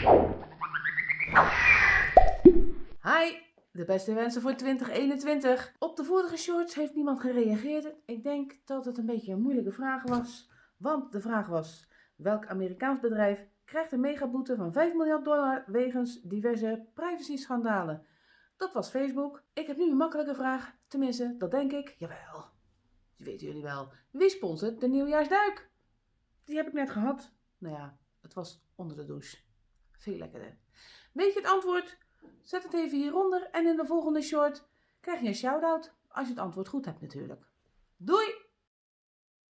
Hi, de beste wensen voor 2021. Op de vorige shorts heeft niemand gereageerd. Ik denk dat het een beetje een moeilijke vraag was. Want de vraag was, welk Amerikaans bedrijf krijgt een megaboete van 5 miljard dollar wegens diverse privacy-schandalen? Dat was Facebook. Ik heb nu een makkelijke vraag. Tenminste, dat denk ik. Jawel. Die weten jullie wel. Wie sponsort de nieuwjaarsduik? Die heb ik net gehad. Nou ja, het was onder de douche. Veel lekkerder. Weet je het antwoord? Zet het even hieronder en in de volgende short krijg je een shout-out. Als je het antwoord goed hebt natuurlijk. Doei!